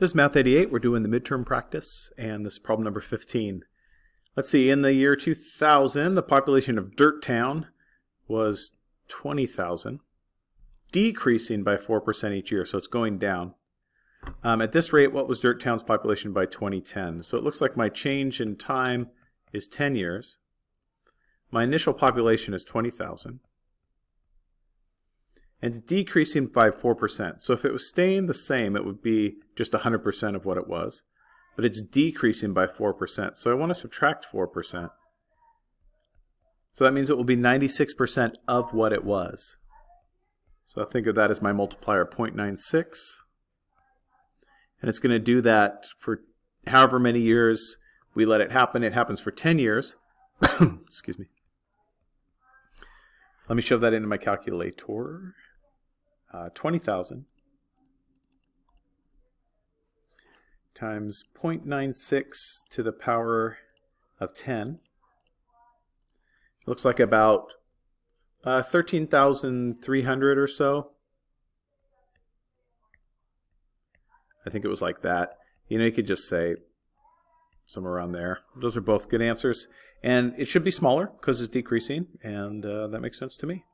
This is Math 88. We're doing the midterm practice, and this is problem number 15. Let's see, in the year 2000, the population of Dirt Town was 20,000, decreasing by 4% each year, so it's going down. Um, at this rate, what was Dirt Town's population by 2010? So it looks like my change in time is 10 years. My initial population is 20,000 and it's decreasing by 4%. So if it was staying the same, it would be just 100% of what it was. But it's decreasing by 4%. So I want to subtract 4%. So that means it will be 96% of what it was. So I think of that as my multiplier, 0.96. And it's going to do that for however many years we let it happen. It happens for 10 years. Excuse me. Let me shove that into my calculator uh, 20,000 times 0.96 to the power of 10 looks like about uh, 13,300 or so. I think it was like that. You know, you could just say somewhere around there. Those are both good answers. And it should be smaller because it's decreasing, and uh, that makes sense to me.